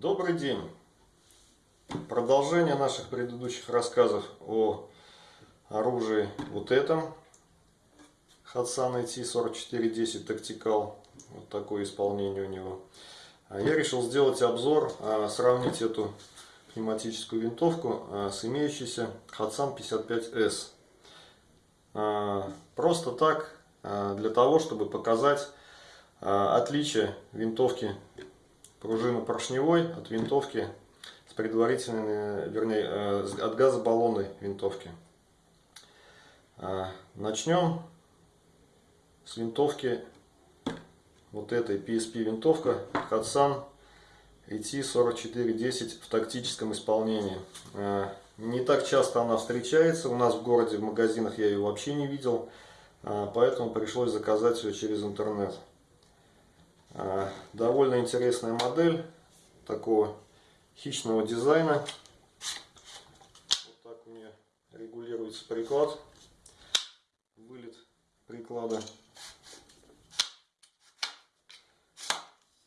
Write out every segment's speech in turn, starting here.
Добрый день! Продолжение наших предыдущих рассказов о оружии вот этом. Hatsan IT4410 Tactical. Вот такое исполнение у него. А я решил сделать обзор, а, сравнить эту пневматическую винтовку а, с имеющейся Hatsan 55S. Просто так, для того, чтобы показать отличие винтовки пружины поршневой от винтовки с предварительной, вернее, э, от газобаллонной винтовки. Начнем с винтовки вот этой PSP винтовка Hatsan AT4410 в тактическом исполнении. Э, не так часто она встречается, у нас в городе, в магазинах я ее вообще не видел, э, поэтому пришлось заказать ее через интернет. Э, довольно интересная модель такого хищного дизайна. Вот так у нее регулируется приклад, вылет приклада.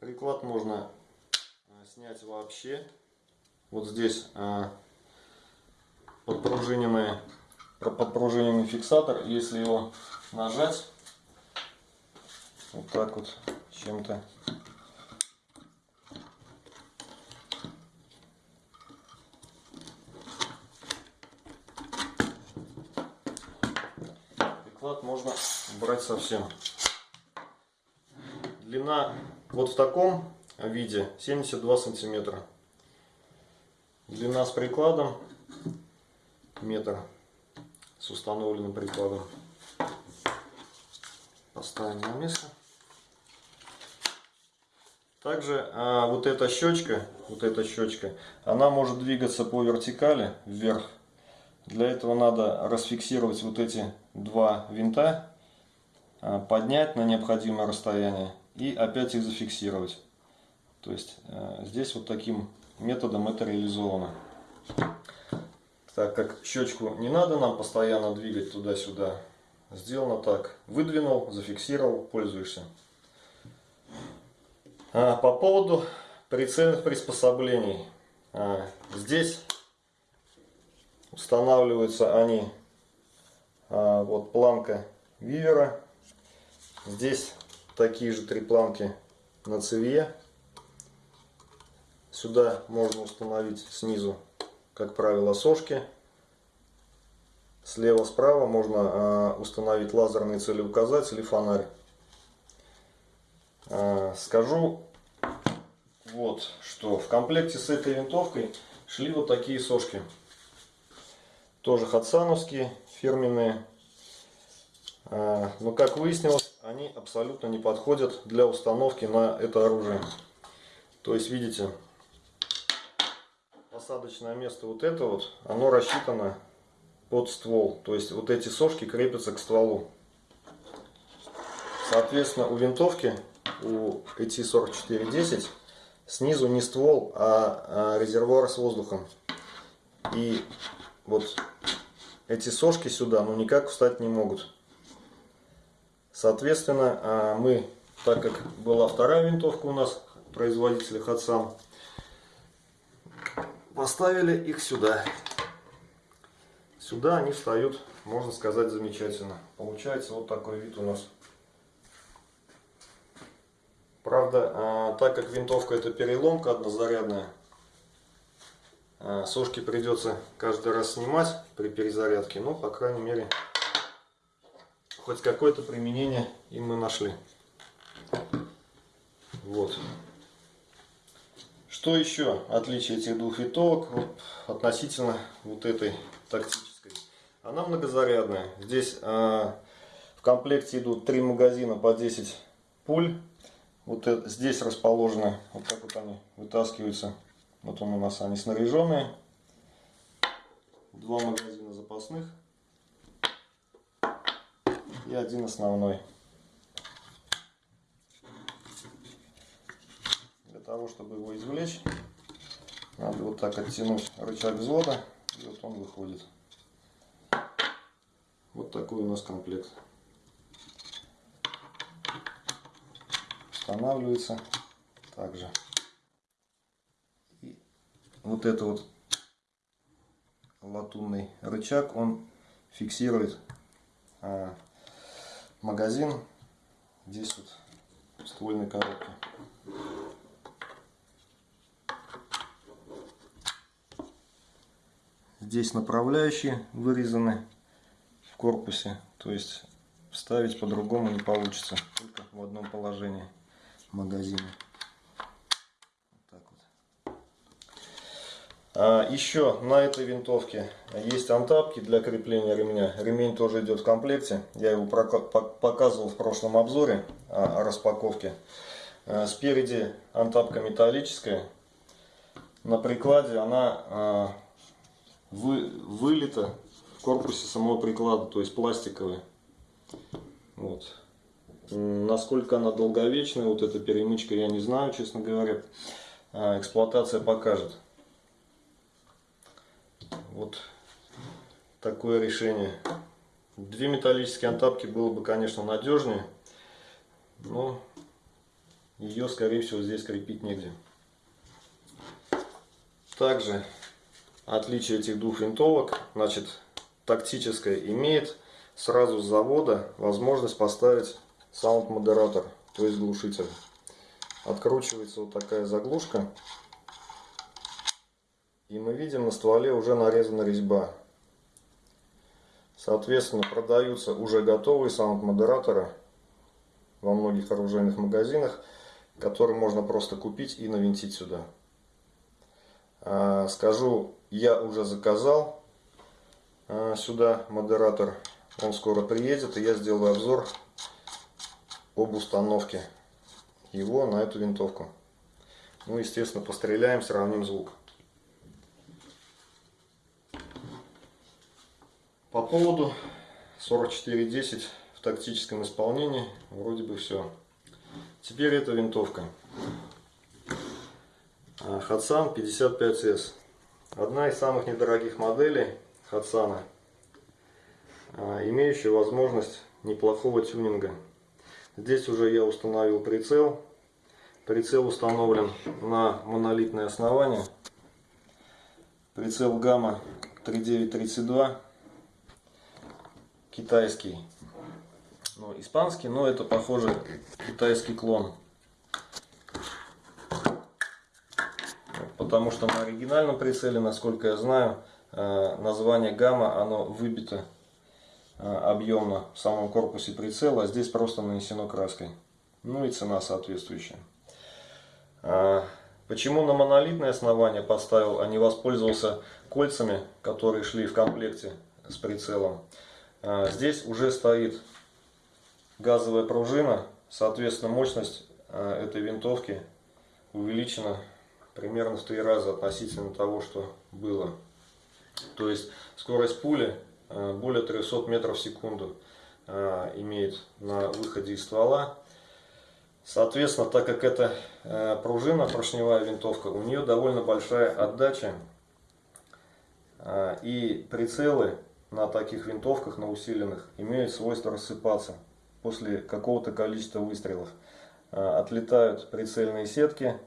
Приклад можно э, снять вообще. Вот здесь э, подпружиненный, подпружиненный фиксатор. Если его нажать, вот так вот чем-то приклад можно брать совсем. Длина вот в таком виде 72 сантиметра. Длина с прикладом метр с установленным прикладом. Поставим на место. Также а, вот эта щечка, вот эта щечка, она может двигаться по вертикали вверх. Для этого надо расфиксировать вот эти два винта, а, поднять на необходимое расстояние и опять их зафиксировать. То есть э, здесь вот таким методом это реализовано. Так как щечку не надо нам постоянно двигать туда-сюда, сделано так. Выдвинул, зафиксировал, пользуешься. А, по поводу прицельных приспособлений. А, здесь устанавливаются они, а, вот планка вивера. Здесь такие же три планки на цевье. Сюда можно установить снизу, как правило, сошки. Слева-справа можно установить лазерный целеуказатель и фонарь. Скажу вот что. В комплекте с этой винтовкой шли вот такие сошки. Тоже хатсановские, фирменные. Э, но как выяснилось, они абсолютно не подходят для установки на это оружие. То есть, видите, посадочное место вот это вот, оно рассчитано под ствол. То есть, вот эти сошки крепятся к стволу. Соответственно, у винтовки, у AT-4410, снизу не ствол, а, а резервуар с воздухом. И вот эти сошки сюда, ну никак встать не могут. Соответственно, а, мы, так как была вторая винтовка у нас, производителя Хатсан, поставили их сюда. Сюда они встают, можно сказать, замечательно. Получается вот такой вид у нас. Правда, а, так как винтовка это переломка однозарядная, а, сошки придется каждый раз снимать при перезарядке, но, по крайней мере, хоть какое-то применение им мы нашли. Вот. Что еще отличие этих двух винтовок вот, относительно вот этой тактической? Она многозарядная. Здесь э, в комплекте идут три магазина по 10 пуль. Вот это, здесь расположены, вот так вот они вытаскиваются. Вот он у нас они снаряженные. Два магазина запасных и один основной. Для того, чтобы его извлечь, надо вот так оттянуть рычаг взвода, и вот он выходит. Вот такой у нас комплект. Устанавливается также. вот это вот латунный рычаг, он фиксирует а, магазин здесь вот ствольной коробке. Здесь направляющие вырезаны в корпусе, то есть вставить по-другому не получится, только в одном положении магазина. А, еще на этой винтовке есть антапки для крепления ремня. Ремень тоже идет в комплекте. Я его показывал в прошлом обзоре о распаковке. А, спереди антапка металлическая. На прикладе она а, вы, вылита в корпусе самого приклада, то есть пластиковая. Вот. Насколько она долговечная, вот эта перемычка, я не знаю, честно говоря. Эксплуатация покажет. Вот такое решение. Две металлические антапки было бы, конечно, надежнее, но ее, скорее всего, здесь крепить негде. Также отличие этих двух винтовок, значит, тактическая имеет сразу с завода возможность поставить sound moderator, то есть глушитель. Откручивается вот такая заглушка. И мы видим на стволе уже нарезана резьба. Соответственно, продаются уже готовые sound moderator ы во многих оружейных магазинах, которые можно просто купить и навинтить сюда. А, скажу, я уже заказал а, сюда модератор. Он скоро приедет, и я сделаю обзор об установке его на эту винтовку. Ну, естественно, постреляем, сравним звук. По поводу 4410 в тактическом исполнении вроде бы все. Теперь эта винтовка. Хатсан 55S. Одна из самых недорогих моделей Хатсана, имеющая возможность неплохого тюнинга. Здесь уже я установил прицел. Прицел установлен на монолитное основание. Прицел гамма 3932 китайский, ну, испанский, но это похоже китайский клон. Потому что на оригинальном прицеле, насколько я знаю, э, название гамма, оно выбито объемно в самом корпусе прицела, а здесь просто нанесено краской. Ну и цена соответствующая. А, почему на монолитное основание поставил, а не воспользовался кольцами, которые шли в комплекте с прицелом? А, здесь уже стоит газовая пружина, соответственно мощность этой винтовки увеличена примерно в три раза относительно того, что было. То есть скорость пули более 300 метров в секунду имеет на выходе из ствола. Соответственно, так как это пружина, поршневая винтовка, у нее довольно большая отдача. И прицелы на таких винтовках, на усиленных, имеют свойство рассыпаться после какого-то количества выстрелов. Отлетают прицельные сетки,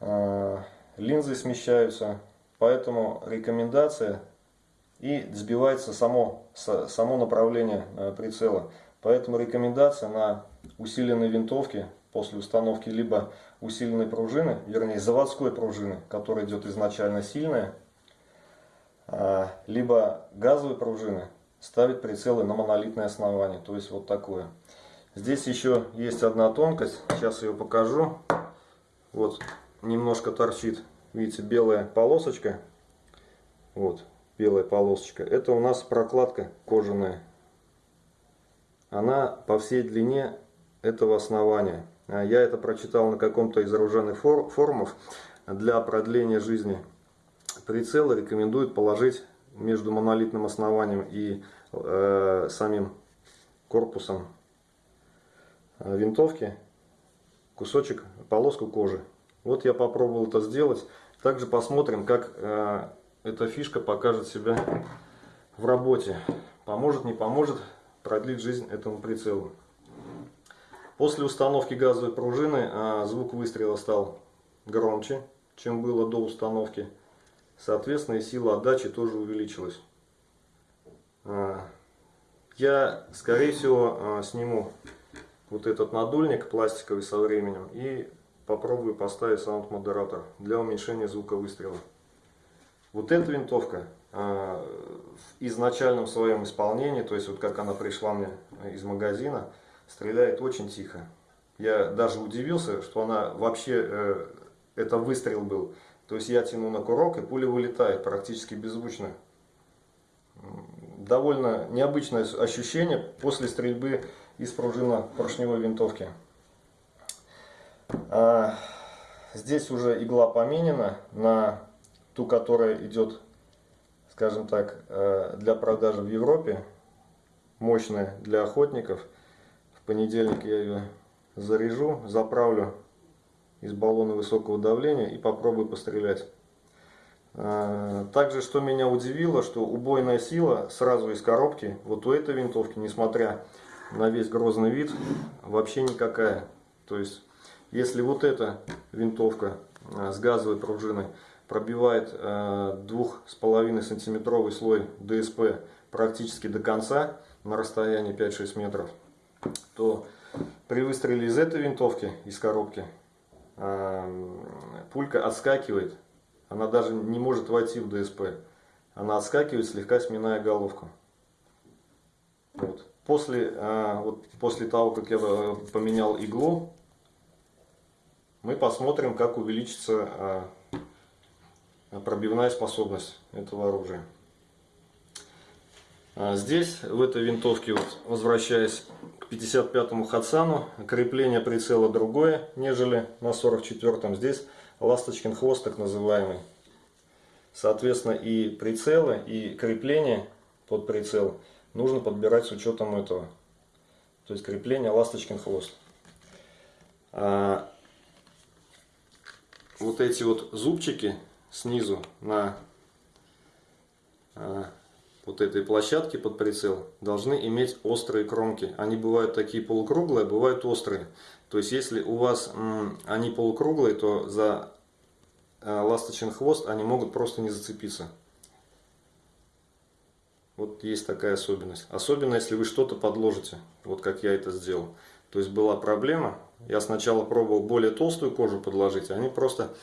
линзы смещаются, поэтому рекомендация и сбивается само, само направление а, прицела. Поэтому рекомендация на усиленной винтовке после установки либо усиленной пружины, вернее заводской пружины, которая идет изначально сильная, а, либо газовые пружины ставить прицелы на монолитное основание, то есть вот такое. Здесь еще есть одна тонкость, сейчас ее покажу. Вот немножко торчит, видите, белая полосочка. Вот, белая полосочка. Это у нас прокладка кожаная. Она по всей длине этого основания. А я это прочитал на каком-то из оружейных форумов для продления жизни прицела рекомендуют положить между монолитным основанием и э, самим корпусом э, винтовки кусочек, полоску кожи. Вот я попробовал это сделать. Также посмотрим, как э, эта фишка покажет себя в работе. Поможет, не поможет продлить жизнь этому прицелу. После установки газовой пружины э, звук выстрела стал громче. чем было до установки. Соответственно, и сила отдачи тоже увеличилась. А, я, скорее всего, а, сниму вот этот надульник пластиковый со временем и попробую поставить sound moderator для уменьшения звука выстрела. Вот эта винтовка а, в изначальном своем исполнении, то есть вот как она пришла мне из магазина, стреляет очень тихо. Я даже удивился, что она вообще, э, это выстрел был. То есть я тяну на курок и пуля вылетает практически беззвучно. Довольно необычное ощущение после стрельбы из пружинно-поршневой винтовки. А, здесь уже игла поменена на ту, которая идет, скажем так, э, для продажи в Европе. Мощная для охотников. В понедельник я ее заряжу, заправлю из баллона высокого давления и попробую пострелять. А, также, что меня удивило, что убойная сила сразу из коробки, вот у этой винтовки, несмотря на весь грозный вид, вообще никакая. То есть, если вот эта винтовка а, с газовой пружиной пробивает а, двух с половиной сантиметровый слой ДСП практически до конца на расстоянии 5-6 метров, то при выстреле из этой винтовки, из коробки, пулька отскакивает, она даже не может войти в ДСП. Она отскакивает, слегка сминая головку. Вот. После, а, вот, после того, как я э, поменял иглу, мы посмотрим, как увеличится пробивная способность этого оружия. А здесь, в этой винтовке, вот, возвращаясь к 55-му Хадсану, крепление прицела другое, нежели на 44-м. Здесь ласточкин хвост, так называемый. Соответственно, и прицелы, и крепление под прицел нужно подбирать с учетом этого. То есть крепление ласточкин хвост. А вот эти вот зубчики снизу на а, вот этой площадки под прицел должны иметь острые кромки. Они бывают такие полукруглые, бывают острые. То есть если у вас они полукруглые, то за э, ласточный хвост они могут просто не зацепиться. Вот есть такая особенность. Особенно если вы что-то подложите, вот как я это сделал. То есть была проблема, я сначала пробовал более толстую кожу подложить, они просто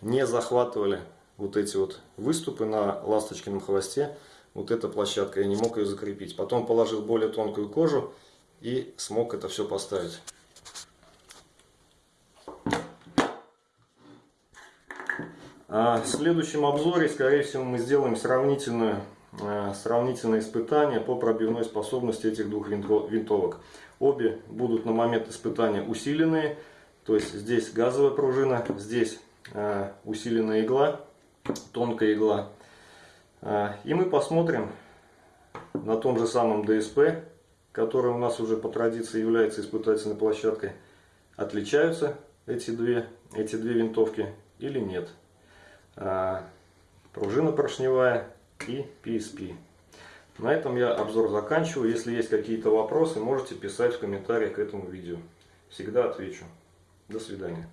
не захватывали вот эти вот выступы на ласточкином хвосте вот эта площадка, я не мог ее закрепить. Потом положил более тонкую кожу и смог это все поставить. А в следующем обзоре, скорее всего, мы сделаем сравнительное, э, сравнительное испытание по пробивной способности этих двух винтовок. Обе будут на момент испытания усиленные, то есть здесь газовая пружина, здесь усиленная игла, тонкая игла. А, и мы посмотрим на том же самом DSP, который у нас уже по традиции является испытательной площадкой, отличаются эти две, эти две винтовки или нет. А, пружина поршневая и PSP. На этом я обзор заканчиваю. Если есть какие-то вопросы, можете писать в комментариях к этому видео. Всегда отвечу. До свидания.